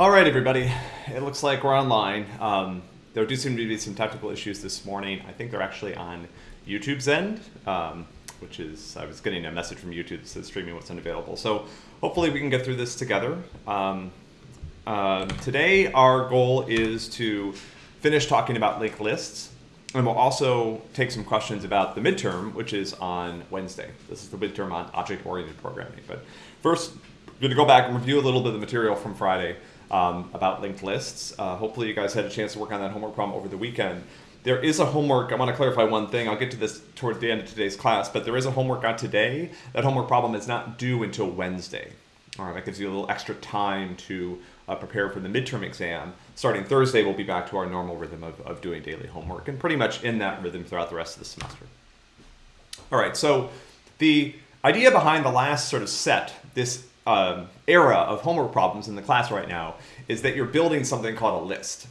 All right, everybody. It looks like we're online. Um, there do seem to be some technical issues this morning. I think they're actually on YouTube's end, um, which is, I was getting a message from YouTube that says streaming was unavailable. So hopefully we can get through this together. Um, uh, today, our goal is to finish talking about linked lists. And we'll also take some questions about the midterm, which is on Wednesday. This is the midterm on object-oriented programming. But first, we're going to go back and review a little bit of the material from Friday um, about linked lists. Uh, hopefully you guys had a chance to work on that homework problem over the weekend. There is a homework, I want to clarify one thing, I'll get to this toward the end of today's class, but there is a homework on today. That homework problem is not due until Wednesday. All right, that gives you a little extra time to uh, prepare for the midterm exam. Starting Thursday, we'll be back to our normal rhythm of, of doing daily homework and pretty much in that rhythm throughout the rest of the semester. All right, so the idea behind the last sort of set, this um, era of homework problems in the class right now is that you're building something called a list.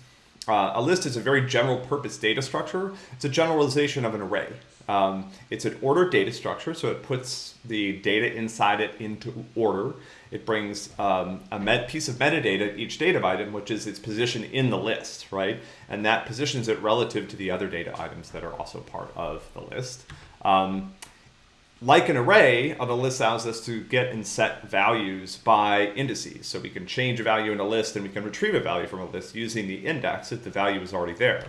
Uh, a list is a very general purpose data structure. It's a generalization of an array. Um, it's an ordered data structure, so it puts the data inside it into order. It brings um, a piece of metadata, each data item, which is its position in the list, right? And that positions it relative to the other data items that are also part of the list. Um, like an array, a list allows us to get and set values by indices. So we can change a value in a list and we can retrieve a value from a list using the index if the value is already there.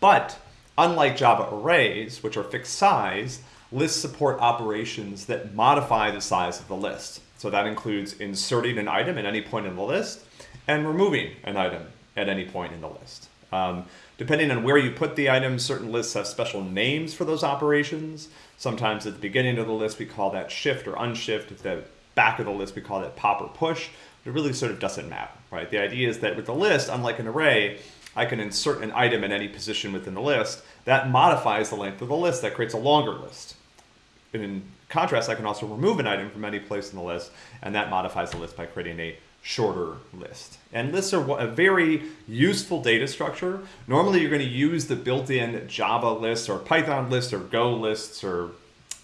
But unlike Java arrays, which are fixed size, lists support operations that modify the size of the list. So that includes inserting an item at any point in the list and removing an item at any point in the list. Um, depending on where you put the items, certain lists have special names for those operations. Sometimes at the beginning of the list, we call that shift or unshift. At the back of the list, we call that pop or push. It really sort of doesn't matter, right? The idea is that with the list, unlike an array, I can insert an item in any position within the list. That modifies the length of the list. That creates a longer list. And in contrast, I can also remove an item from any place in the list, and that modifies the list by creating a shorter list. And lists are a very useful data structure. Normally you're going to use the built-in Java list or Python list or Go lists or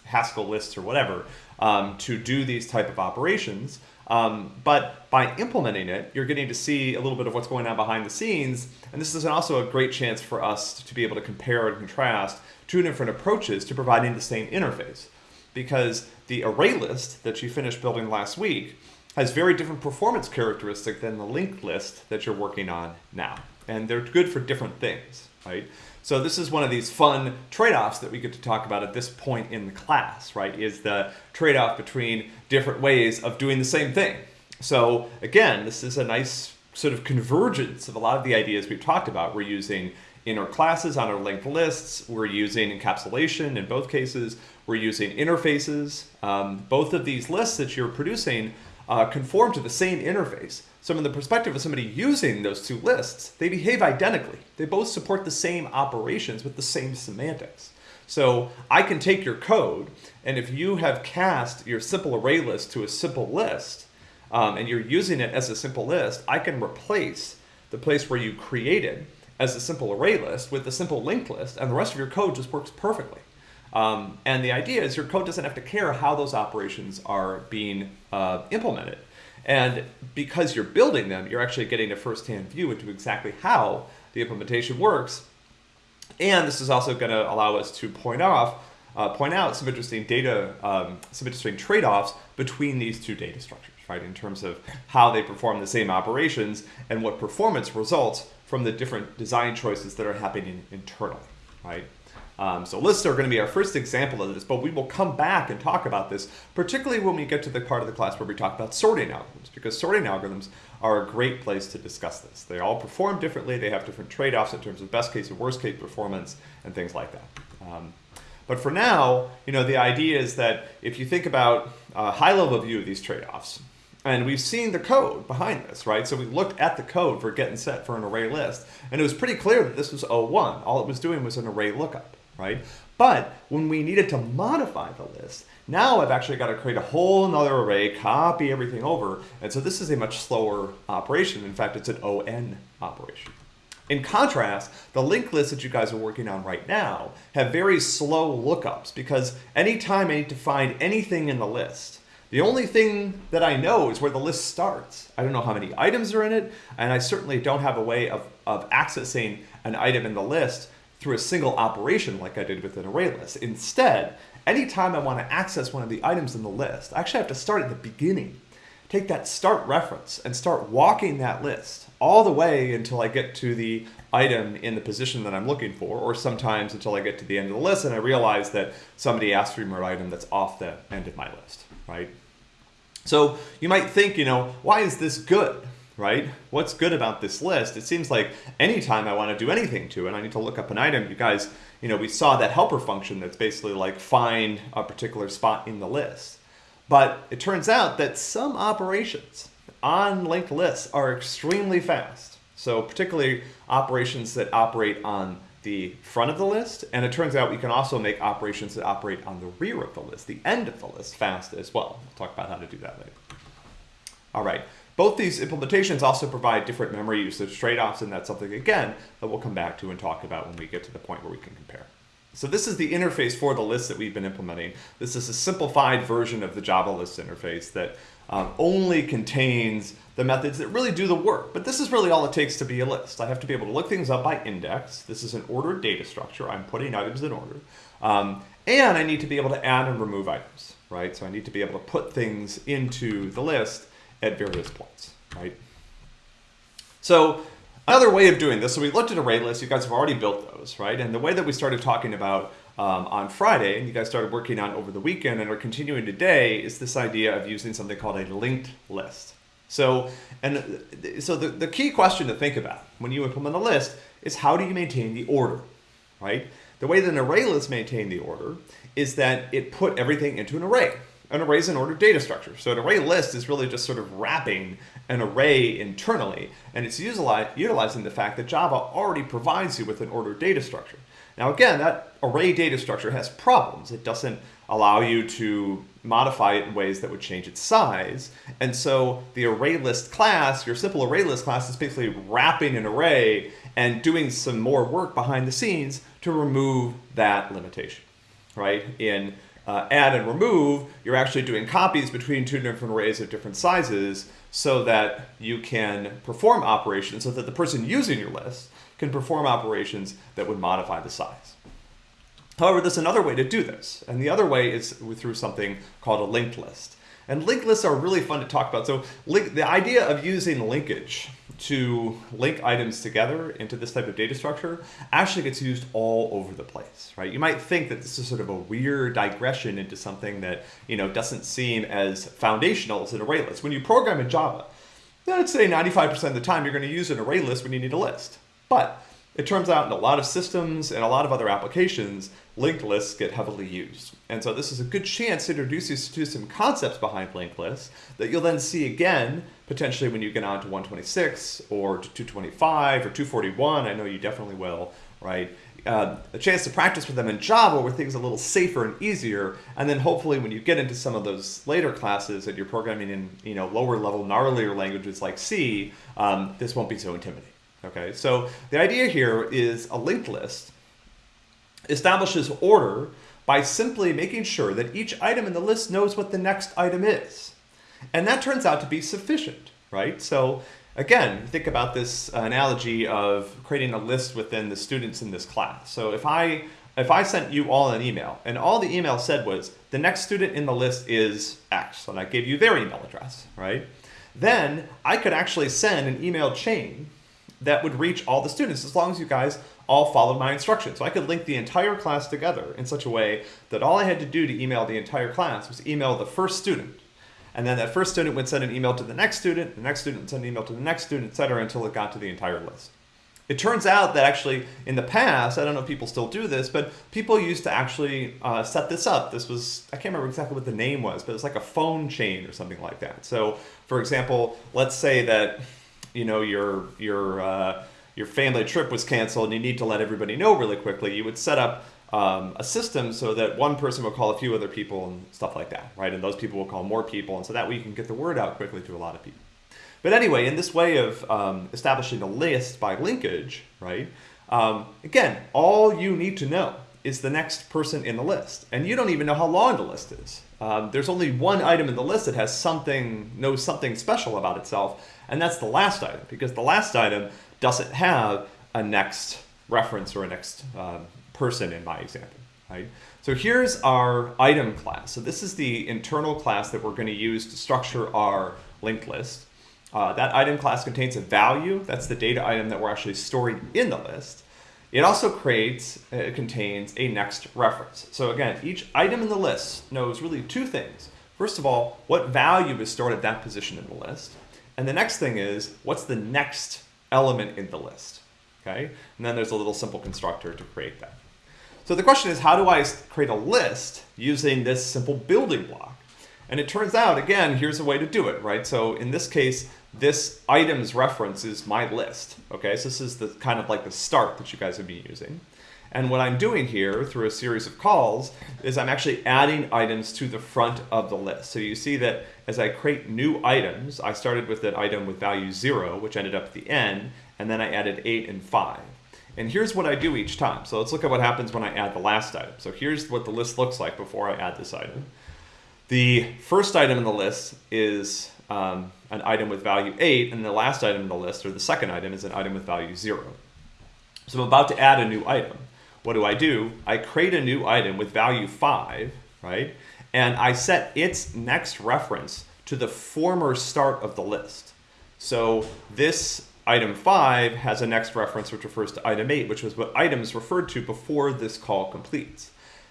Haskell lists or whatever um, to do these type of operations. Um, but by implementing it, you're getting to see a little bit of what's going on behind the scenes. And this is also a great chance for us to be able to compare and contrast two different approaches to providing the same interface. Because the array list that you finished building last week has very different performance characteristic than the linked list that you're working on now. And they're good for different things, right? So this is one of these fun trade-offs that we get to talk about at this point in the class, right? Is the trade-off between different ways of doing the same thing. So again, this is a nice sort of convergence of a lot of the ideas we've talked about. We're using inner classes on our linked lists. We're using encapsulation in both cases. We're using interfaces. Um, both of these lists that you're producing uh, conform to the same interface. So from the perspective of somebody using those two lists, they behave identically. They both support the same operations with the same semantics. So I can take your code, and if you have cast your simple array list to a simple list, um, and you're using it as a simple list, I can replace the place where you created as a simple array list with a simple linked list, and the rest of your code just works perfectly. Um, and the idea is your code doesn't have to care how those operations are being uh, implemented. And because you're building them, you're actually getting a first-hand view into exactly how the implementation works. And this is also going to allow us to point off, uh, point out some interesting data, um, some interesting trade-offs between these two data structures, right? In terms of how they perform the same operations and what performance results from the different design choices that are happening internally, right? Um, so lists are going to be our first example of this, but we will come back and talk about this, particularly when we get to the part of the class where we talk about sorting algorithms, because sorting algorithms are a great place to discuss this. They all perform differently, they have different trade-offs in terms of best case and worst case performance and things like that. Um, but for now, you know, the idea is that if you think about a high-level view of these trade-offs, and we've seen the code behind this, right? So we looked at the code for get and set for an array list, and it was pretty clear that this was O1. All it was doing was an array lookup right? But when we needed to modify the list, now I've actually got to create a whole another array, copy everything over. And so this is a much slower operation. In fact, it's an ON operation. In contrast, the linked lists that you guys are working on right now have very slow lookups because anytime I need to find anything in the list, The only thing that I know is where the list starts. I don't know how many items are in it, and I certainly don't have a way of, of accessing an item in the list through a single operation like I did with an array list. Instead, anytime I want to access one of the items in the list, I actually have to start at the beginning. Take that start reference and start walking that list all the way until I get to the item in the position that I'm looking for, or sometimes until I get to the end of the list and I realize that somebody asked for an item that's off the end of my list, right? So you might think, you know, why is this good, right? What's good about this list? It seems like anytime I want to do anything to it, I need to look up an item. You guys, you know, we saw that helper function that's basically like find a particular spot in the list. But it turns out that some operations on linked lists are extremely fast. So particularly operations that operate on the front of the list, and it turns out we can also make operations that operate on the rear of the list, the end of the list, fast as well. We'll talk about how to do that later. All right, both these implementations also provide different memory usage trade-offs, and that's something, again, that we'll come back to and talk about when we get to the point where we can compare. So this is the interface for the list that we've been implementing. This is a simplified version of the Java list interface that um, only contains the methods that really do the work. But this is really all it takes to be a list. I have to be able to look things up by index. This is an ordered data structure. I'm putting items in order. Um, and I need to be able to add and remove items, right? So I need to be able to put things into the list at various points, right? So another way of doing this, so we looked at array lists. You guys have already built those, right? And the way that we started talking about um, on Friday, and you guys started working on over the weekend and are continuing today, is this idea of using something called a linked list. So, and so the, the key question to think about when you implement a list is how do you maintain the order, right? The way that an array list maintain the order is that it put everything into an array. An array is an ordered data structure. So an array list is really just sort of wrapping an array internally, and it's utilizing the fact that Java already provides you with an ordered data structure. Now again, that array data structure has problems. It doesn't allow you to modify it in ways that would change its size. And so the array list class, your simple array list class is basically wrapping an array and doing some more work behind the scenes to remove that limitation, right? In uh, add and remove, you're actually doing copies between two different arrays of different sizes so that you can perform operations so that the person using your list can perform operations that would modify the size. However, there's another way to do this, and the other way is through something called a linked list. And linked lists are really fun to talk about. So link, the idea of using linkage to link items together into this type of data structure actually gets used all over the place, right? You might think that this is sort of a weird digression into something that you know doesn't seem as foundational as an array list. When you program in Java, let's say 95% of the time you're going to use an array list when you need a list. But it turns out in a lot of systems and a lot of other applications, linked lists get heavily used. And so this is a good chance to introduce you to some concepts behind linked lists that you'll then see again, potentially when you get on to 126 or to 225 or 241. I know you definitely will, right? Uh, a chance to practice with them in Java where things are a little safer and easier. And then hopefully when you get into some of those later classes and you're programming in you know lower level, gnarlier languages like C, um, this won't be so intimidating. Okay, so the idea here is a linked list establishes order by simply making sure that each item in the list knows what the next item is. And that turns out to be sufficient, right? So again, think about this analogy of creating a list within the students in this class. So if I if I sent you all an email and all the email said was the next student in the list is X and I gave you their email address, right? Then I could actually send an email chain that would reach all the students as long as you guys all followed my instructions. So I could link the entire class together in such a way that all I had to do to email the entire class was email the first student. And then that first student would send an email to the next student, the next student would send an email to the next student, et cetera, until it got to the entire list. It turns out that actually in the past, I don't know if people still do this, but people used to actually uh, set this up. This was, I can't remember exactly what the name was, but it's like a phone chain or something like that. So for example, let's say that you know your your uh, your family trip was canceled and you need to let everybody know really quickly, you would set up um, a system so that one person will call a few other people and stuff like that, right? And those people will call more people, and so that way you can get the word out quickly to a lot of people. But anyway, in this way of um, establishing a list by linkage, right? Um, again, all you need to know is the next person in the list, and you don't even know how long the list is. um, there's only one item in the list that has something, knows something special about itself, and that's the last item, because the last item doesn't have a next reference or a next um, person in my example, right? So here's our item class. So this is the internal class that we're going to use to structure our linked list. Uh, that item class contains a value. That's the data item that we're actually storing in the list. It also creates, uh, it contains a next reference. So again, each item in the list knows really two things. First of all, what value is stored at that position in the list. And the next thing is, what's the next element in the list? Okay, and then there's a little simple constructor to create that. So the question is, how do I create a list using this simple building block? And it turns out, again, here's a way to do it, right? So in this case, this items reference is my list. Okay, so this is the kind of like the start that you guys would be using. And what I'm doing here through a series of calls is I'm actually adding items to the front of the list. So you see that as I create new items, I started with an item with value zero, which ended up at the end, and then I added eight and five. And here's what I do each time. So let's look at what happens when I add the last item. So here's what the list looks like before I add this item. The first item in the list is um, an item with value 8, and the last item in the list, or the second item, is an item with value 0. So I'm about to add a new item. What do I do? I create a new item with value 5, right? And I set its next reference to the former start of the list. So this item 5 has a next reference which refers to item 8, which was what items referred to before this call completes.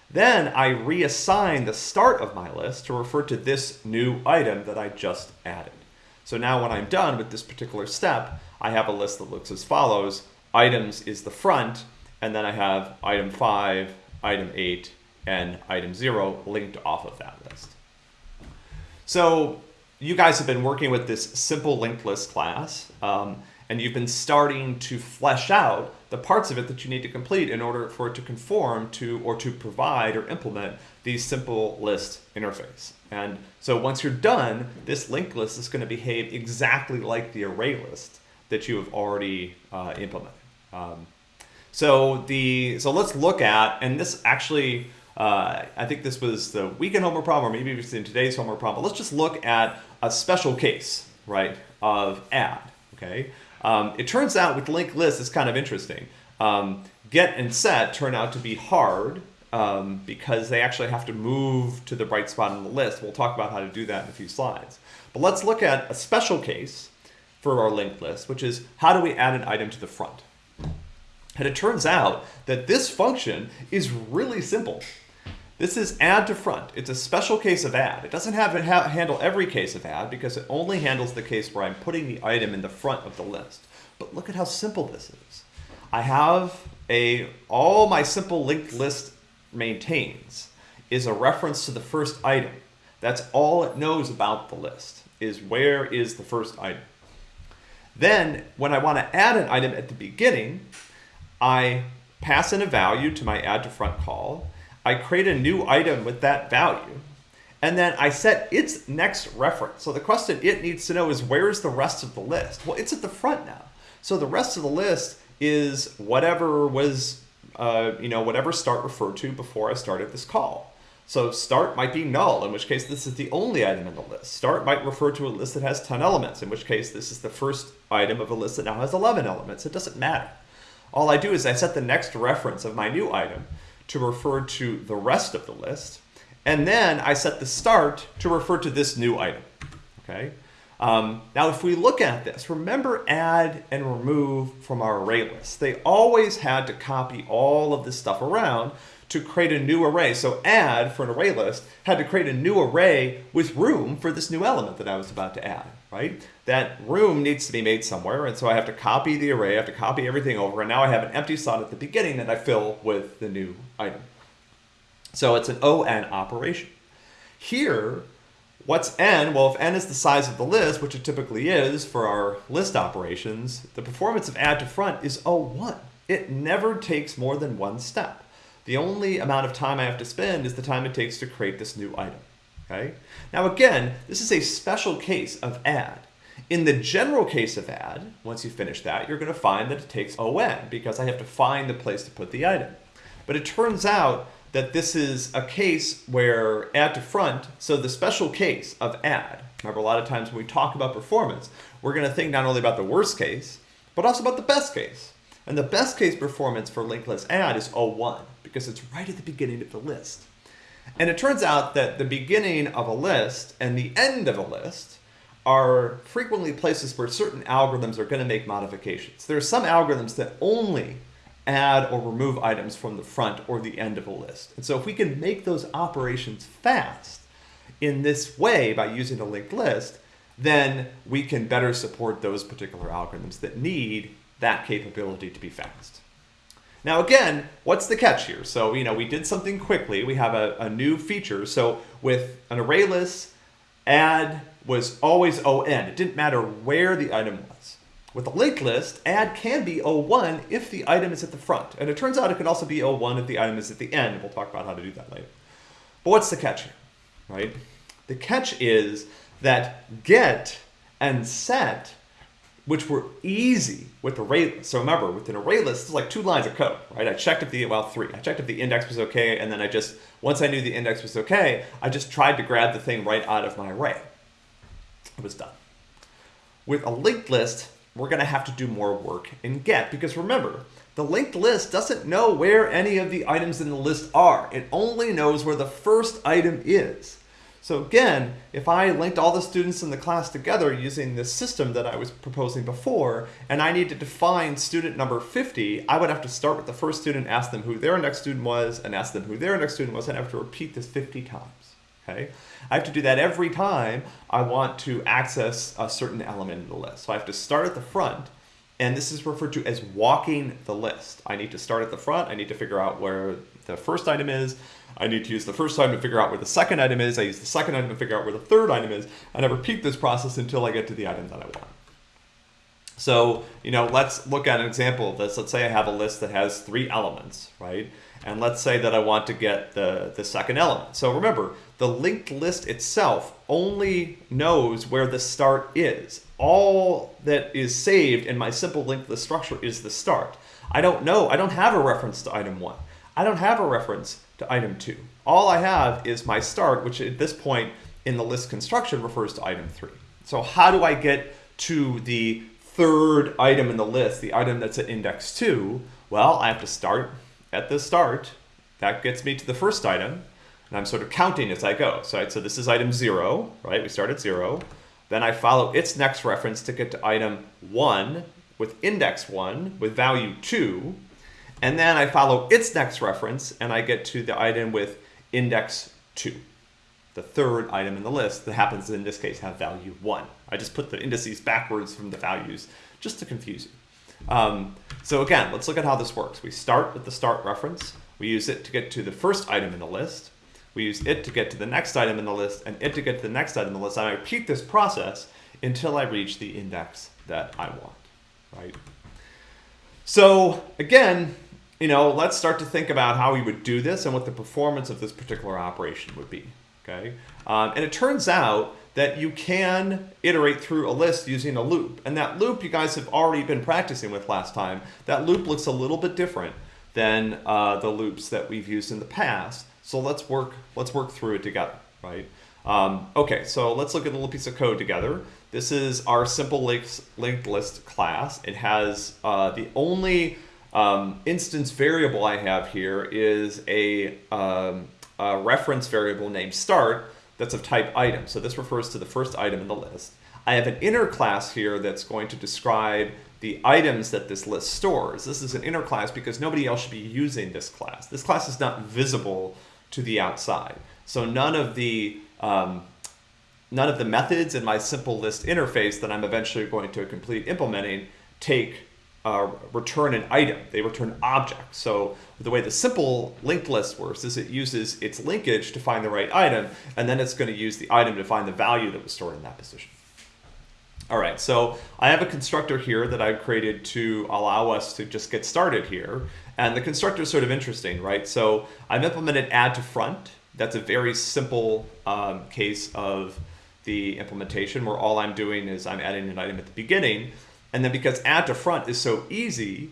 Then I reassign the start of my list to refer to this new item that I just added. So now when I'm done with this particular step, I have a list that looks as follows. Items is the front, and then I have item 5, item 8, and item 0 linked off of that list. So you guys have been working with this simple linked list class. Um, and you've been starting to flesh out the parts of it that you need to complete in order for it to conform to or to provide or implement the simple list interface. And so once you're done, this linked list is going to behave exactly like the array list that you have already uh, implemented. Um, so the so let's look at, and this actually, uh, I think this was the weekend homework problem, or maybe it was in today's homework problem. But let's just look at a special case, right, of add. Okay, um, it turns out with linked lists, it's kind of interesting. Um, get and set turn out to be hard um, because they actually have to move to the right spot in the list. We'll talk about how to do that in a few slides. But let's look at a special case for our linked list, which is how do we add an item to the front? And it turns out that this function is really simple. This is add to front. It's a special case of add. It doesn't have to ha handle every case of add because it only handles the case where I'm putting the item in the front of the list. But look at how simple this is. I have a, all my simple linked list maintains is a reference to the first item. That's all it knows about the list, is where is the first item. Then, when I want to add an item at the beginning, I pass in a value to my add to front call, I create a new item with that value, and then I set its next reference. So the question it needs to know is where's the rest of the list? Well, it's at the front now. So the rest of the list is whatever was, uh, you know, whatever start referred to before I started this call. So start might be null, in which case this is the only item in the list. Start might refer to a list that has 10 elements, in which case this is the first item of a list that now has 11 elements. It doesn't matter. All I do is I set the next reference of my new item to refer to the rest of the list. And then I set the start to refer to this new item. Okay. Um, now, if we look at this, remember add and remove from our array list. They always had to copy all of this stuff around to create a new array. So add for an array list had to create a new array with room for this new element that I was about to add, right? That room needs to be made somewhere, and so I have to copy the array, I have to copy everything over, and now I have an empty slot at the beginning that I fill with the new item. So it's an ON operation. Here, what's n? Well, if n is the size of the list, which it typically is for our list operations, the performance of add to front is O1. It never takes more than one step. The only amount of time I have to spend is the time it takes to create this new item. Okay? Now again, this is a special case of add. In the general case of add, once you finish that, you're going to find that it takes ON because I have to find the place to put the item. But it turns out that this is a case where add to front, so the special case of add, remember a lot of times when we talk about performance, we're going to think not only about the worst case, but also about the best case. And the best case performance for linked list add is O1 because it's right at the beginning of the list. And it turns out that the beginning of a list and the end of a list are frequently places where certain algorithms are going to make modifications. There are some algorithms that only add or remove items from the front or the end of a list. And so if we can make those operations fast in this way by using a linked list, then we can better support those particular algorithms that need that capability to be fast. Now again, what's the catch here? So, you know, we did something quickly. We have a, a new feature. So with an array list, add was always ON. It didn't matter where the item was. With a linked list, add can be O1 if the item is at the front. And it turns out it can also be O1 if the item is at the end. We'll talk about how to do that later. But what's the catch here, right? The catch is that get and set which were easy with array list. So remember, with an array list, it's like two lines of code, right? I checked if the, well, three. I checked if the index was okay, and then I just, once I knew the index was okay, I just tried to grab the thing right out of my array. It was done. With a linked list, we're gonna have to do more work in get, because remember, the linked list doesn't know where any of the items in the list are. It only knows where the first item is. So again, if I linked all the students in the class together using this system that I was proposing before, and I needed to find student number 50, I would have to start with the first student, ask them who their next student was, and ask them who their next student was, and I have to repeat this 50 times. Okay? I have to do that every time I want to access a certain element in the list. So I have to start at the front, and this is referred to as walking the list. I need to start at the front, I need to figure out where the first item is, I need to use the first item to figure out where the second item is. I use the second item to figure out where the third item is. And I repeat this process until I get to the item that I want. So, you know, let's look at an example of this. Let's say I have a list that has three elements, right? And let's say that I want to get the, the second element. So remember, the linked list itself only knows where the start is. All that is saved in my simple linked list structure is the start. I don't know, I don't have a reference to item one. I don't have a reference to item two. All I have is my start, which at this point in the list construction refers to item three. So how do I get to the third item in the list, the item that's at index two? Well, I have to start at the start. That gets me to the first item. And I'm sort of counting as I go. So, right, so this is item zero, right? We start at zero. Then I follow its next reference to get to item one with index one with value two. And then I follow its next reference and I get to the item with index 2, the third item in the list that happens in this case have value 1. I just put the indices backwards from the values just to confuse you. Um, so again, let's look at how this works. We start with the start reference. We use it to get to the first item in the list. We use it to get to the next item in the list and it to get to the next item in the list. And I repeat this process until I reach the index that I want, right? So again, you know, let's start to think about how we would do this and what the performance of this particular operation would be, okay? Um, and it turns out that you can iterate through a list using a loop. And that loop you guys have already been practicing with last time. That loop looks a little bit different than uh, the loops that we've used in the past. So let's work, let's work through it together, right? Um, okay, so let's look at a little piece of code together. This is our simple linked list class. It has uh, the only um, instance variable I have here is a, um, a, reference variable named start that's of type item. So this refers to the first item in the list. I have an inner class here that's going to describe the items that this list stores. This is an inner class because nobody else should be using this class. This class is not visible to the outside. So none of the um, none of the methods in my simple list interface that I'm eventually going to complete implementing take uh, return an item. They return objects. So the way the simple linked list works is it uses its linkage to find the right item, and then it's going to use the item to find the value that was stored in that position. All right, so I have a constructor here that I've created to allow us to just get started here. And the constructor is sort of interesting, right? So I've implemented add to front. That's a very simple um, case of the implementation where all I'm doing is I'm adding an item at the beginning. And then because add to front is so easy,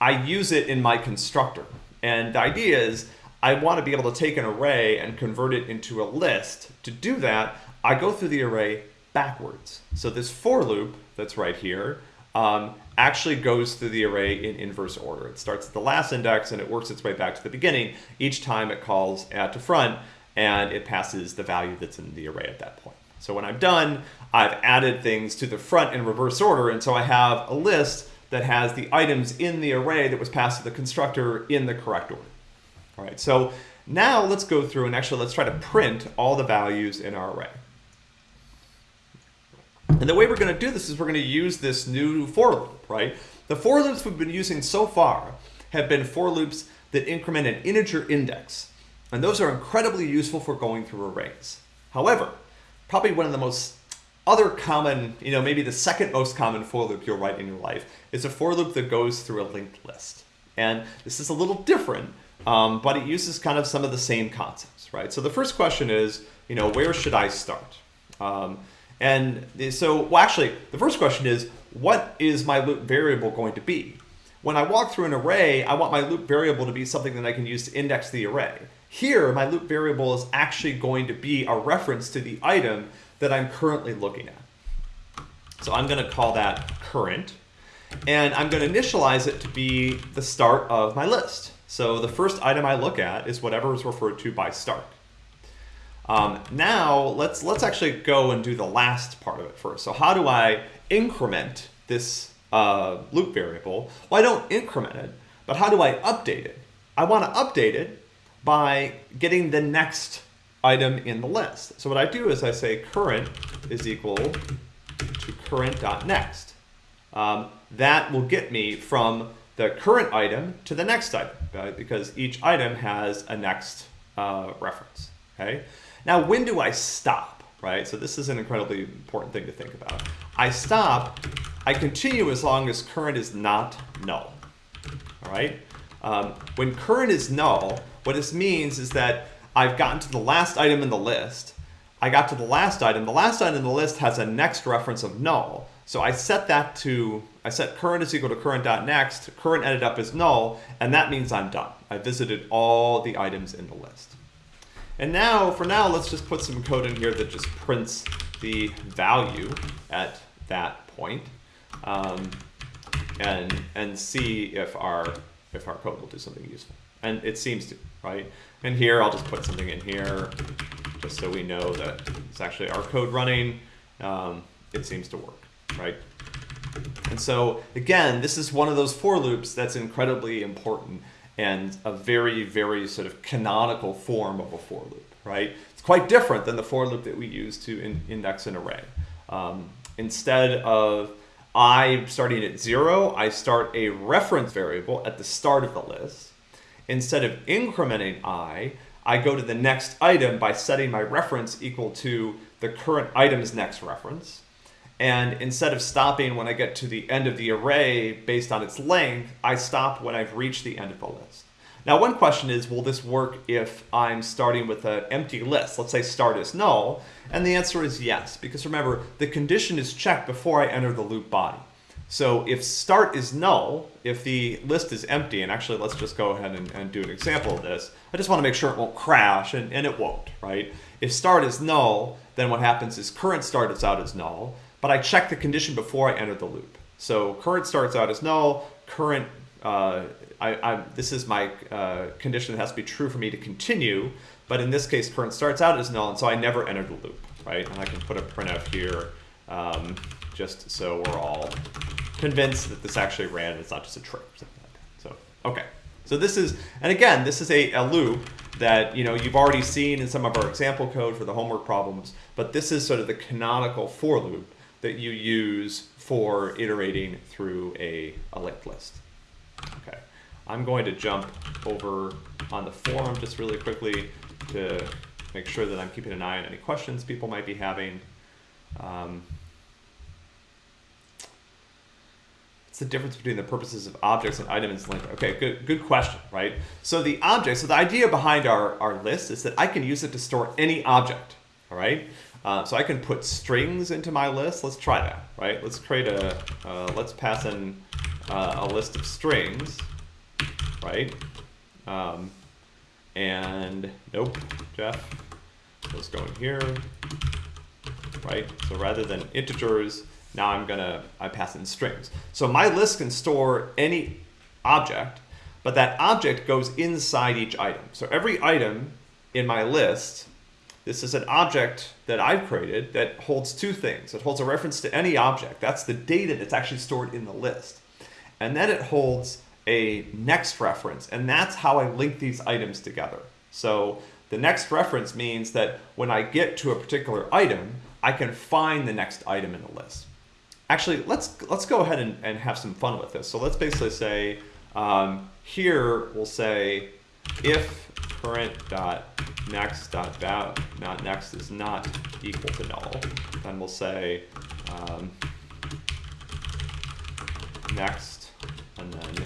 I use it in my constructor. And the idea is I want to be able to take an array and convert it into a list. To do that, I go through the array backwards. So this for loop that's right here um, actually goes through the array in inverse order. It starts at the last index and it works its way back to the beginning. Each time it calls add to front and it passes the value that's in the array at that point. So when I'm done, I've added things to the front in reverse order, and so I have a list that has the items in the array that was passed to the constructor in the correct order. All right, so now let's go through and actually let's try to print all the values in our array. And the way we're going to do this is we're going to use this new for loop, right? The for loops we've been using so far have been for loops that increment an integer index. And those are incredibly useful for going through arrays. However, probably one of the most other common, you know, maybe the second most common for loop you'll write in your life is a for loop that goes through a linked list. And this is a little different, um, but it uses kind of some of the same concepts, right? So the first question is, you know, where should I start? Um, and so, well, actually, the first question is, what is my loop variable going to be? When I walk through an array, I want my loop variable to be something that I can use to index the array. Here, my loop variable is actually going to be a reference to the item that I'm currently looking at. So I'm going to call that current, and I'm going to initialize it to be the start of my list. So the first item I look at is whatever is referred to by start. Um, now let's let's actually go and do the last part of it first. So how do I increment this uh, loop variable? Well, I don't increment it, but how do I update it? I want to update it by getting the next item in the list. So what I do is I say current is equal to current.next. Um, that will get me from the current item to the next item, right? because each item has a next uh, reference. Okay. Now, when do I stop? Right. So this is an incredibly important thing to think about. I stop. I continue as long as current is not null. All right. Um, when current is null, what this means is that I've gotten to the last item in the list. I got to the last item. The last item in the list has a next reference of null. So I set that to, I set current is equal to current.next. Current ended up as null, and that means I'm done. I visited all the items in the list. And now, for now, let's just put some code in here that just prints the value at that point, um, and and see if our if our code will do something useful. And it seems to right? And here I'll just put something in here just so we know that it's actually our code running. Um, it seems to work, right? And so again, this is one of those for loops that's incredibly important and a very, very sort of canonical form of a for loop, right? It's quite different than the for loop that we use to in index an array. Um, instead of i starting at zero, I start a reference variable at the start of the list instead of incrementing i, I go to the next item by setting my reference equal to the current item's next reference. And instead of stopping when I get to the end of the array based on its length, I stop when I've reached the end of the list. Now, one question is, will this work if I'm starting with an empty list? Let's say start is null. And the answer is yes, because remember, the condition is checked before I enter the loop body. So if start is null, if the list is empty, and actually let's just go ahead and, and do an example of this. I just want to make sure it won't crash, and, and it won't, right? If start is null, then what happens is current starts out as null, but I check the condition before I enter the loop. So current starts out as null, current, uh, I, I, this is my uh, condition that has to be true for me to continue, but in this case current starts out as null, and so I never enter the loop, right? And I can put a printf here um, just so we're all convinced that this actually ran it's not just a trick. So, okay. So this is, and again, this is a, a loop that you know you've already seen in some of our example code for the homework problems, but this is sort of the canonical for loop that you use for iterating through a, a linked list. Okay, I'm going to jump over on the forum just really quickly to make sure that I'm keeping an eye on any questions people might be having. Um, What's the difference between the purposes of objects and items linked? Okay, good, good question, right? So the object, so the idea behind our, our list is that I can use it to store any object, all right? Uh, so I can put strings into my list. Let's try that, right? Let's create a, uh, let's pass in uh, a list of strings, right? Um, and nope, Jeff, let's go in here, right? So rather than integers, now I'm gonna, I pass in strings. So my list can store any object, but that object goes inside each item. So every item in my list, this is an object that I've created that holds two things. It holds a reference to any object. That's the data that's actually stored in the list. And then it holds a next reference, and that's how I link these items together. So the next reference means that when I get to a particular item, I can find the next item in the list. Actually, let's let's go ahead and, and have some fun with this. So let's basically say um, here we'll say if current dot next dot val not next is not equal to null, then we'll say um, next and then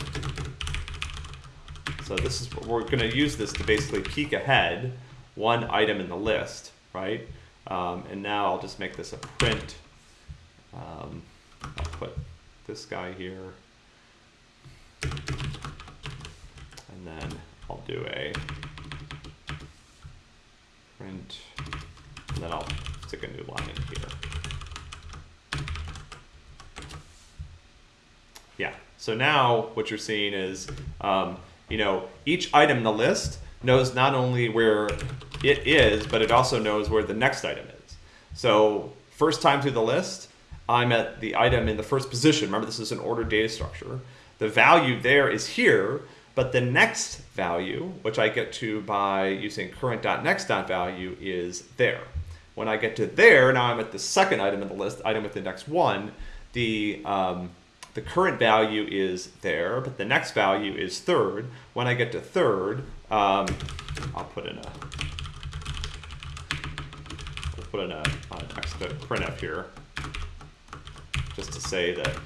so this is we're going to use this to basically peek ahead one item in the list, right? Um, and now I'll just make this a print. Um, I'll put this guy here. And then I'll do a print, and then I'll stick a new line in here. Yeah, so now what you're seeing is, um, you know, each item in the list knows not only where it is, but it also knows where the next item is. So first time through the list, I'm at the item in the first position. Remember, this is an ordered data structure. The value there is here, but the next value, which I get to by using current.next.value, is there. When I get to there, now I'm at the second item in the list, item with index one. The um, the current value is there, but the next value is third. When I get to third, um, I'll put in a I'll put in a, a next printf here just to say that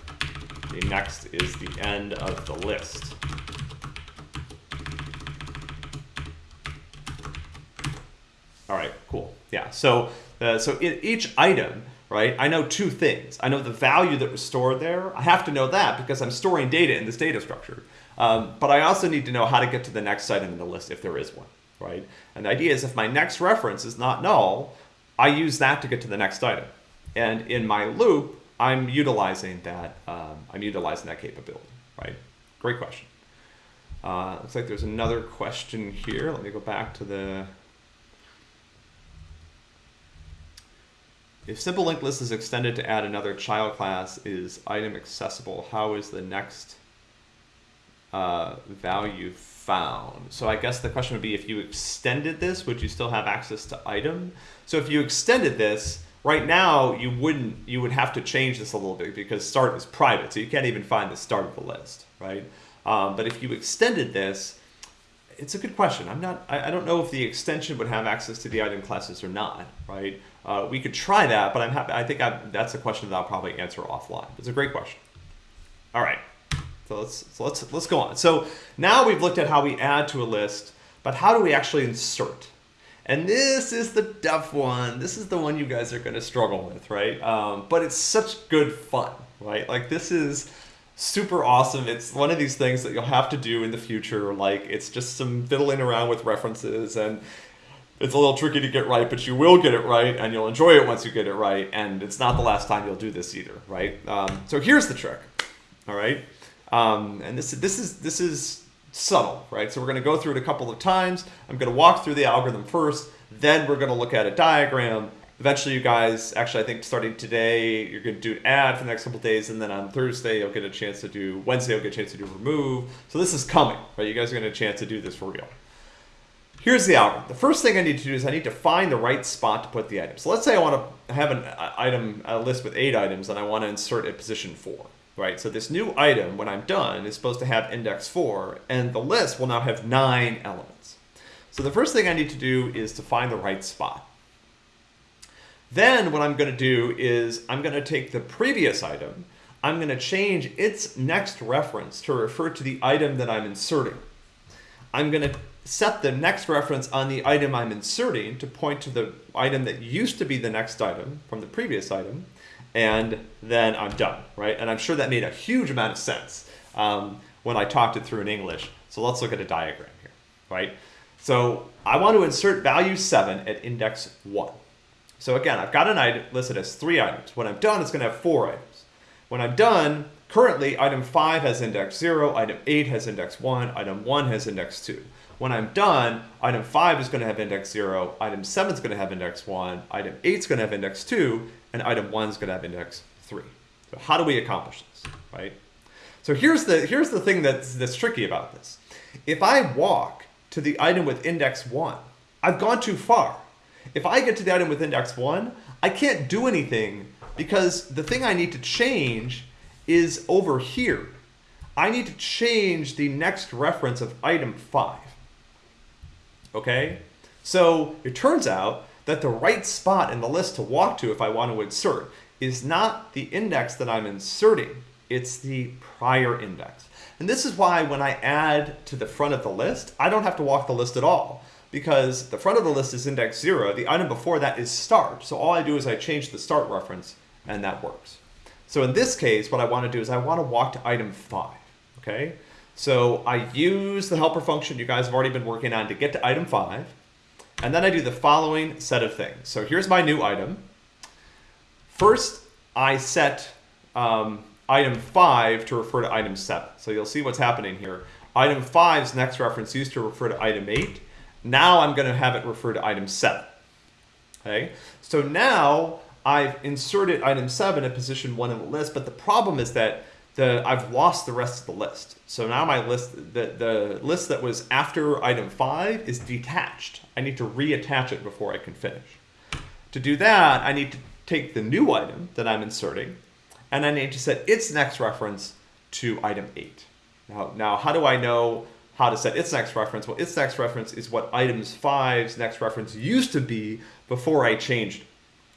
the next is the end of the list. All right, cool. Yeah, so uh, so each item, right, I know two things. I know the value that was stored there. I have to know that because I'm storing data in this data structure. Um, but I also need to know how to get to the next item in the list if there is one, right? And the idea is if my next reference is not null, I use that to get to the next item. And in my loop, I'm utilizing that. Um, I'm utilizing that capability, right? Great question. Uh, looks like there's another question here. Let me go back to the. If simple linked list is extended to add another child class, is item accessible? How is the next uh, value found? So I guess the question would be if you extended this, would you still have access to item? So if you extended this, Right now, you wouldn't. You would have to change this a little bit because start is private, so you can't even find the start of the list, right? Um, but if you extended this, it's a good question. I'm not. I, I, don't know if the extension would have access to the item classes or not, right? Uh, we could try that, but I'm happy. I think I, that's a question that I'll probably answer offline. It's a great question. All right. So let's so let's let's go on. So now we've looked at how we add to a list, but how do we actually insert? And this is the tough one. This is the one you guys are going to struggle with, right? Um, but it's such good fun, right? Like this is super awesome. It's one of these things that you'll have to do in the future. Like it's just some fiddling around with references and it's a little tricky to get right, but you will get it right and you'll enjoy it once you get it right. And it's not the last time you'll do this either, right? Um, so here's the trick, all right? Um, and this, is this is, this is subtle, right? So we're going to go through it a couple of times. I'm going to walk through the algorithm first, then we're going to look at a diagram. Eventually, you guys, actually, I think starting today, you're going to do add for the next couple days, and then on Thursday, you'll get a chance to do, Wednesday, you'll get a chance to do remove. So this is coming, right? You guys are going to get a chance to do this for real. Here's the algorithm. The first thing I need to do is I need to find the right spot to put the item. So let's say I want to have an uh, item, a list with eight items, and I want to insert at position four right? So this new item, when I'm done, is supposed to have index 4, and the list will now have 9 elements. So the first thing I need to do is to find the right spot. Then what I'm going to do is I'm going to take the previous item, I'm going to change its next reference to refer to the item that I'm inserting. I'm going to set the next reference on the item I'm inserting to point to the item that used to be the next item from the previous item and then I'm done, right? And I'm sure that made a huge amount of sense um, when I talked it through in English. So let's look at a diagram here, right? So I want to insert value 7 at index 1. So again, I've got an item listed as three items. When I'm done, it's going to have four items. When I'm done, currently item 5 has index 0, item 8 has index 1, item 1 has index 2. When I'm done, item 5 is going to have index 0, item 7 is going to have index 1, item 8 is going to have index 2, and item 1 is going to have index 3. So how do we accomplish this, right? So here's the, here's the thing that's, that's tricky about this. If I walk to the item with index 1, I've gone too far. If I get to the item with index 1, I can't do anything because the thing I need to change is over here. I need to change the next reference of item 5 okay? So it turns out that the right spot in the list to walk to if I want to insert is not the index that I'm inserting, it's the prior index. And this is why when I add to the front of the list, I don't have to walk the list at all because the front of the list is index zero. The item before that is start. So all I do is I change the start reference and that works. So in this case, what I want to do is I want to walk to item five, okay? So I use the helper function you guys have already been working on to get to item five. And then I do the following set of things. So here's my new item. First, I set um, item five to refer to item seven. So you'll see what's happening here. Item five's next reference used to refer to item eight. Now I'm going to have it refer to item seven. Okay, so now I've inserted item seven at position one in the list, but the problem is that the I've lost the rest of the list. So now my list, the, the list that was after item five is detached. I need to reattach it before I can finish. To do that, I need to take the new item that I'm inserting, and I need to set its next reference to item eight. Now, now how do I know how to set its next reference? Well, its next reference is what items five's next reference used to be before I changed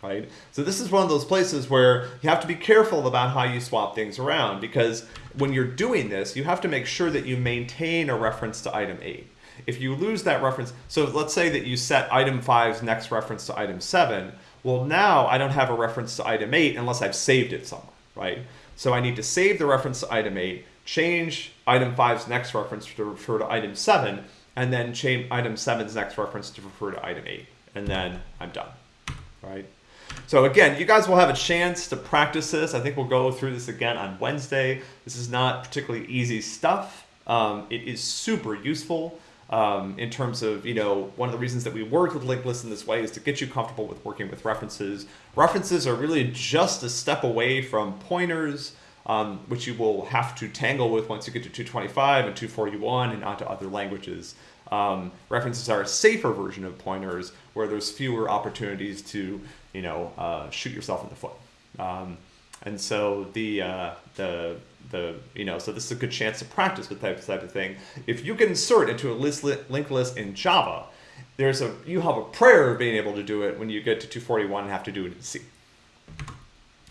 right? So this is one of those places where you have to be careful about how you swap things around because when you're doing this, you have to make sure that you maintain a reference to item 8. If you lose that reference, so let's say that you set item 5's next reference to item 7, well now I don't have a reference to item 8 unless I've saved it somewhere, right? So I need to save the reference to item 8, change item 5's next reference to refer to item 7, and then change item 7's next reference to refer to item 8. And then I'm done, right? So again, you guys will have a chance to practice this. I think we'll go through this again on Wednesday. This is not particularly easy stuff. Um, it is super useful um, in terms of, you know, one of the reasons that we work with linked lists in this way is to get you comfortable with working with references. References are really just a step away from pointers, um, which you will have to tangle with once you get to 225 and 241 and onto other languages. Um, references are a safer version of pointers where there's fewer opportunities to you know, uh, shoot yourself in the foot. Um, and so the uh, the the you know so this is a good chance to practice with type type of thing. If you can insert into a list li linked list in Java, there's a you have a prayer of being able to do it when you get to 241 and have to do it in C.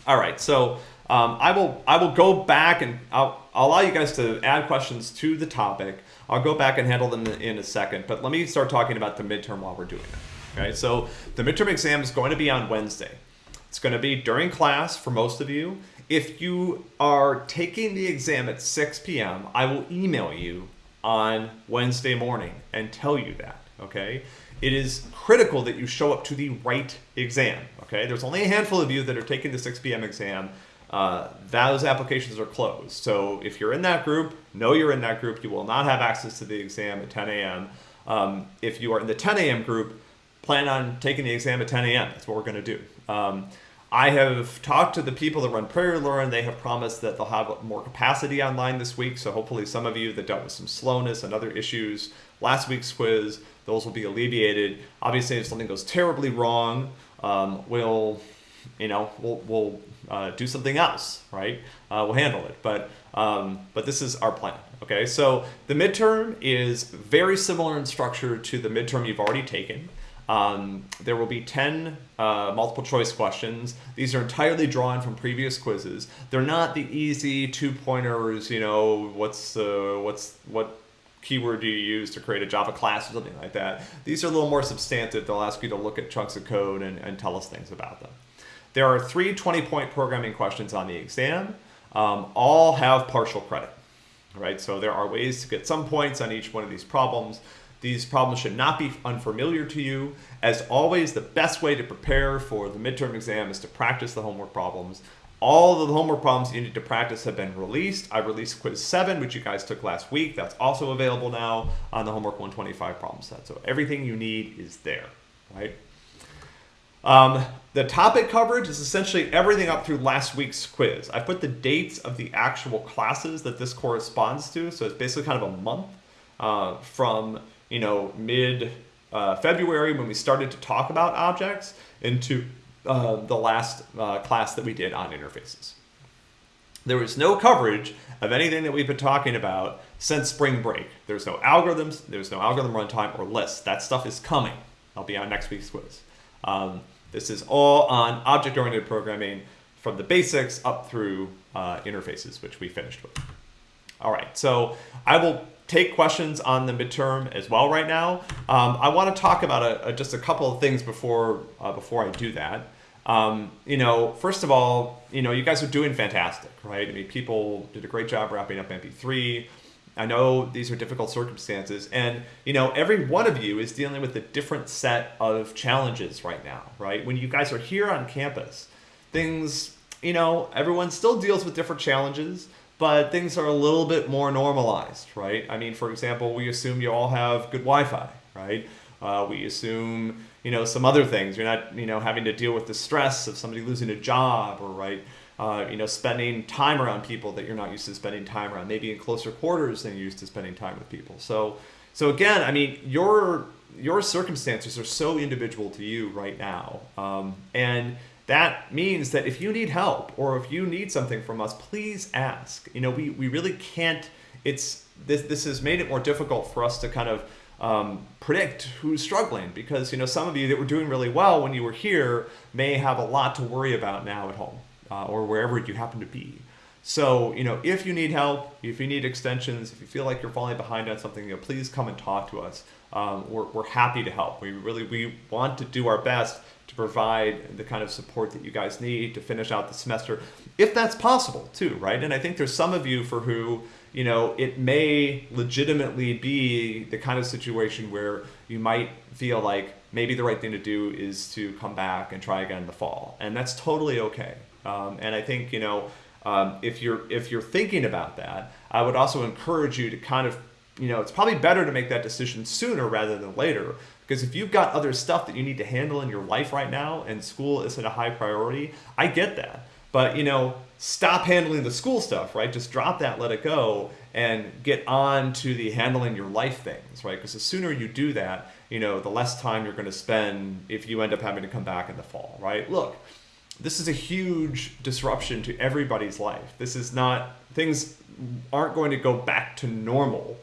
All right, so um, I will I will go back and I'll, I'll allow you guys to add questions to the topic. I'll go back and handle them in a second, but let me start talking about the midterm while we're doing it. Okay, so the midterm exam is going to be on Wednesday. It's going to be during class for most of you. If you are taking the exam at 6 p.m., I will email you on Wednesday morning and tell you that, okay? It is critical that you show up to the right exam, okay? There's only a handful of you that are taking the 6 p.m. exam. Uh, those applications are closed. So if you're in that group, know you're in that group. You will not have access to the exam at 10 a.m. Um, if you are in the 10 a.m. group, plan on taking the exam at 10 a.m. That's what we're going to do. Um, I have talked to the people that run PrairieLearn. They have promised that they'll have more capacity online this week. So hopefully some of you that dealt with some slowness and other issues last week's quiz, those will be alleviated. Obviously, if something goes terribly wrong, um, we'll, you know, we'll, we'll uh, do something else, right? Uh, we'll handle it. But, um, but this is our plan. Okay, so the midterm is very similar in structure to the midterm you've already taken. Um, there will be 10 uh, multiple choice questions. These are entirely drawn from previous quizzes. They're not the easy two pointers, you know, what's, uh, what's, what keyword do you use to create a Java class or something like that. These are a little more substantive. They'll ask you to look at chunks of code and, and tell us things about them. There are three 20 point programming questions on the exam. Um, all have partial credit, right? So there are ways to get some points on each one of these problems. These problems should not be unfamiliar to you. As always, the best way to prepare for the midterm exam is to practice the homework problems. All of the homework problems you need to practice have been released. I released quiz 7, which you guys took last week. That's also available now on the Homework 125 problem set. So everything you need is there, right? Um, the topic coverage is essentially everything up through last week's quiz. I put the dates of the actual classes that this corresponds to. So it's basically kind of a month uh, from, you know, mid uh, February when we started to talk about objects into uh, the last uh, class that we did on interfaces. There was no coverage of anything that we've been talking about since spring break. There's no algorithms, there's no algorithm runtime or lists. That stuff is coming. I'll be on next week's quiz. Um, this is all on object-oriented programming from the basics up through uh, interfaces, which we finished with. All right, so I will take questions on the midterm as well right now. Um, I want to talk about a, a, just a couple of things before uh, before I do that. Um, you know, first of all, you know, you guys are doing fantastic, right? I mean, people did a great job wrapping up MP3. I know these are difficult circumstances, and you know, every one of you is dealing with a different set of challenges right now, right? When you guys are here on campus, things, you know, everyone still deals with different challenges but things are a little bit more normalized, right? I mean, for example, we assume you all have good Wi-Fi, right? Uh, we assume, you know, some other things. You're not, you know, having to deal with the stress of somebody losing a job or, right, uh, you know, spending time around people that you're not used to spending time around, maybe in closer quarters than you're used to spending time with people. So, so again, I mean, your your circumstances are so individual to you right now, um, and that means that if you need help or if you need something from us, please ask. You know, we, we really can't, it's, this, this has made it more difficult for us to kind of um, predict who's struggling because, you know, some of you that were doing really well when you were here may have a lot to worry about now at home uh, or wherever you happen to be. So, you know, if you need help, if you need extensions, if you feel like you're falling behind on something, you know, please come and talk to us. Um, we're, we're happy to help. We really, we want to do our best to provide the kind of support that you guys need to finish out the semester, if that's possible too, right? And I think there's some of you for who, you know, it may legitimately be the kind of situation where you might feel like maybe the right thing to do is to come back and try again in the fall. And that's totally okay. Um, and I think, you know, um, if you're if you're thinking about that, I would also encourage you to kind of, you know, it's probably better to make that decision sooner rather than later because if you've got other stuff that you need to handle in your life right now and school isn't a high priority, I get that. But, you know, stop handling the school stuff, right? Just drop that, let it go, and get on to the handling your life things, right? Because the sooner you do that, you know, the less time you're going to spend if you end up having to come back in the fall, right? Look, this is a huge disruption to everybody's life. This is not, things aren't going to go back to normal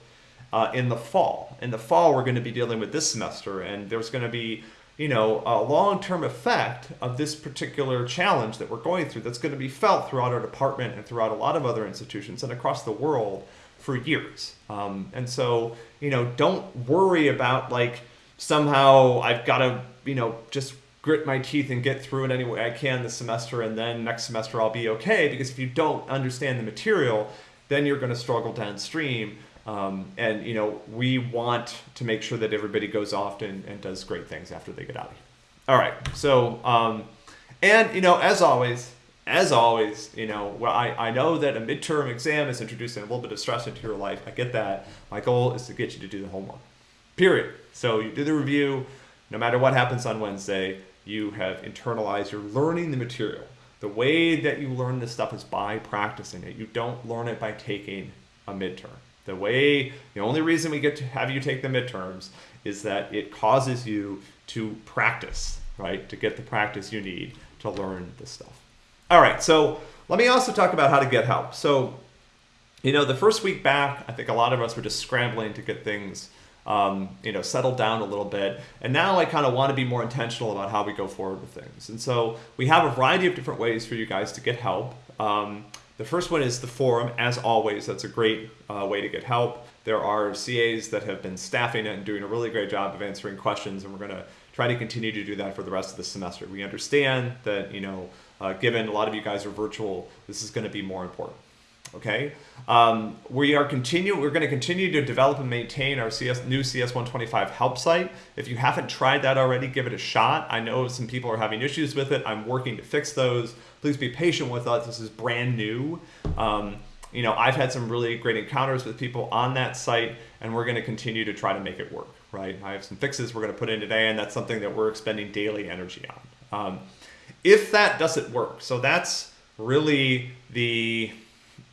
uh, in the fall. In the fall, we're going to be dealing with this semester, and there's going to be, you know, a long-term effect of this particular challenge that we're going through that's going to be felt throughout our department and throughout a lot of other institutions and across the world for years. Um, and so, you know, don't worry about like somehow I've got to, you know, just grit my teeth and get through it any way I can this semester, and then next semester I'll be okay. Because if you don't understand the material, then you're going to struggle downstream. Um, and you know, we want to make sure that everybody goes off and, and does great things after they get out of here. All right. So, um, and you know, as always, as always, you know, well, I, I know that a midterm exam is introducing a little bit of stress into your life. I get that. My goal is to get you to do the homework. Period. So you do the review. No matter what happens on Wednesday, you have internalized. You're learning the material. The way that you learn this stuff is by practicing it. You don't learn it by taking a midterm. The way, the only reason we get to have you take the midterms is that it causes you to practice, right? To get the practice you need to learn this stuff. All right, so let me also talk about how to get help. So, you know, the first week back, I think a lot of us were just scrambling to get things, um, you know, settled down a little bit. And now I kind of want to be more intentional about how we go forward with things. And so we have a variety of different ways for you guys to get help. Um, the first one is the forum. As always, that's a great uh, way to get help. There are CAs that have been staffing it and doing a really great job of answering questions, and we're going to try to continue to do that for the rest of the semester. We understand that, you know, uh, given a lot of you guys are virtual, this is going to be more important. Okay, um, we are continue. We're going to continue to develop and maintain our CS new CS125 help site. If you haven't tried that already, give it a shot. I know some people are having issues with it. I'm working to fix those. Please be patient with us. This is brand new. Um, you know, I've had some really great encounters with people on that site, and we're going to continue to try to make it work. Right? I have some fixes we're going to put in today, and that's something that we're expending daily energy on. Um, if that doesn't work, so that's really the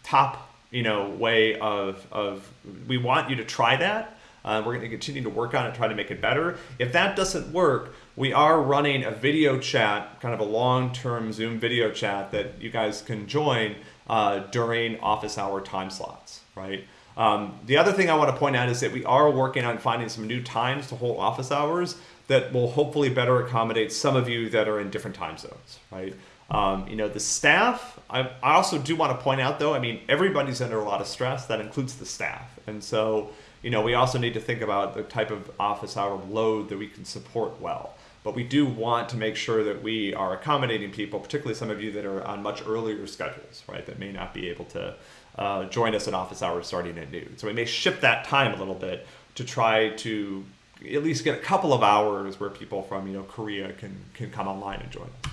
top you know way of of we want you to try that. Uh, we're going to continue to work on it, try to make it better. If that doesn't work, we are running a video chat, kind of a long-term Zoom video chat that you guys can join uh, during office hour time slots, right? Um, the other thing I want to point out is that we are working on finding some new times to hold office hours that will hopefully better accommodate some of you that are in different time zones, right? Um, you know, the staff, I, I also do want to point out though, I mean, everybody's under a lot of stress. That includes the staff. And so, you know, we also need to think about the type of office hour load that we can support well. But we do want to make sure that we are accommodating people, particularly some of you that are on much earlier schedules, right, that may not be able to uh, join us at office hours starting at noon. So we may shift that time a little bit to try to at least get a couple of hours where people from you know Korea can can come online and join us.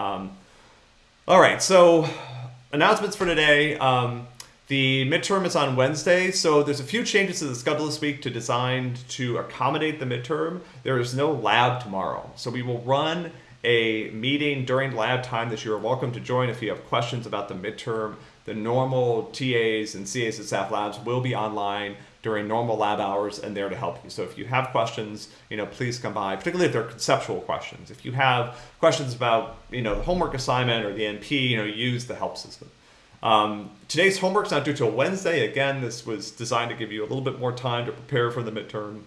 Um, all right, so announcements for today. Um, the midterm is on Wednesday, so there's a few changes to the schedule this week to design to accommodate the midterm. There is no lab tomorrow, so we will run a meeting during lab time that you are welcome to join if you have questions about the midterm. The normal TAs and CAs and staff labs will be online during normal lab hours and there to help you. So if you have questions, you know, please come by, particularly if they're conceptual questions. If you have questions about, you know, the homework assignment or the MP, you know, use the help system. Um, today's homework's not due till Wednesday. Again, this was designed to give you a little bit more time to prepare for the midterm.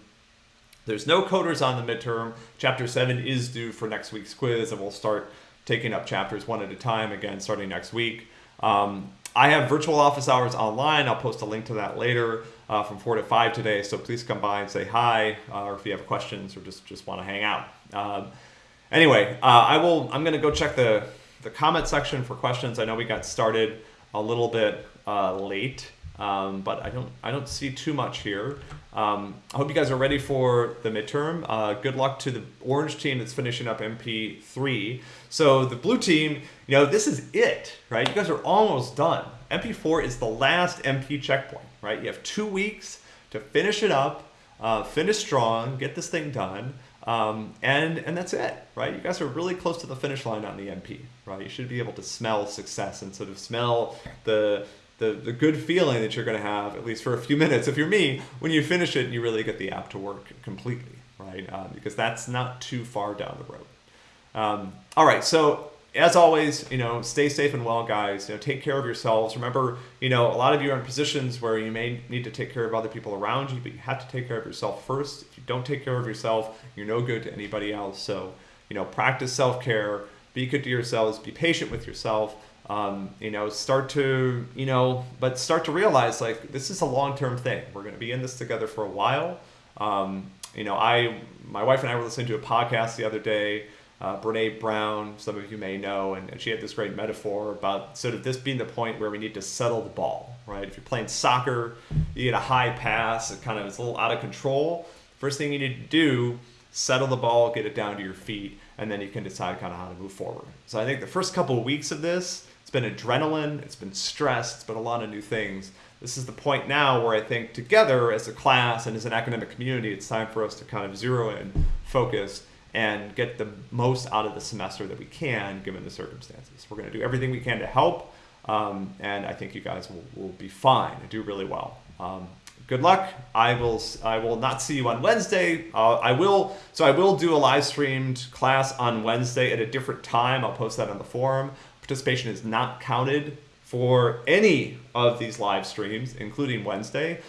There's no coders on the midterm. Chapter 7 is due for next week's quiz, and we'll start taking up chapters one at a time again starting next week. Um, I have virtual office hours online. I'll post a link to that later uh, from 4 to 5 today. So please come by and say hi, uh, or if you have questions or just, just want to hang out. Um, anyway, uh, I will, I'm going to go check the, the comment section for questions. I know we got started a little bit uh, late. Um, but I don't I don't see too much here. Um, I hope you guys are ready for the midterm. Uh, good luck to the orange team that's finishing up MP3. So the blue team, you know, this is it, right? You guys are almost done. MP4 is the last MP checkpoint, right? You have two weeks to finish it up, uh, finish strong, get this thing done. Um, and and that's it, right? You guys are really close to the finish line on the MP, right? You should be able to smell success and sort of smell the the, the good feeling that you're going to have, at least for a few minutes, if you're me, when you finish it and you really get the app to work completely, right? Um, because that's not too far down the road. Um, all right, so as always, you know, stay safe and well, guys. You know, take care of yourselves. Remember, you know, a lot of you are in positions where you may need to take care of other people around you, but you have to take care of yourself first. If you don't take care of yourself, you're no good to anybody else. So, you know, practice self-care, be good to yourselves, be patient with yourself, um, you know, start to, you know, but start to realize like this is a long-term thing. We're going to be in this together for a while. Um, you know, I, my wife and I were listening to a podcast the other day, uh, Brene Brown, some of you may know, and, and she had this great metaphor about sort of this being the point where we need to settle the ball, right? If you're playing soccer, you get a high pass, it kind of is a little out of control. First thing you need to do, settle the ball, get it down to your feet, and then you can decide kind of how to move forward. So I think the first couple of weeks of this, it's been adrenaline, it's been stress, it's been a lot of new things. This is the point now where I think together as a class and as an academic community, it's time for us to kind of zero in, focus, and get the most out of the semester that we can given the circumstances. We're going to do everything we can to help, um, and I think you guys will, will be fine and do really well. Um, good luck. I will I will not see you on Wednesday. Uh, I will so I will do a live streamed class on Wednesday at a different time. I'll post that on the forum participation is not counted for any of these live streams, including Wednesday.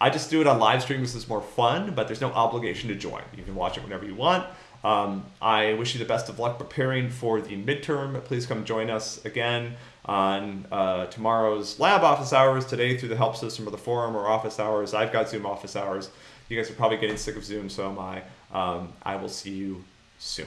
I just do it on live stream because it's more fun, but there's no obligation to join. You can watch it whenever you want. Um, I wish you the best of luck preparing for the midterm. Please come join us again on uh, tomorrow's lab office hours, today through the help system or the forum or office hours. I've got Zoom office hours. You guys are probably getting sick of Zoom, so am I. Um, I will see you soon.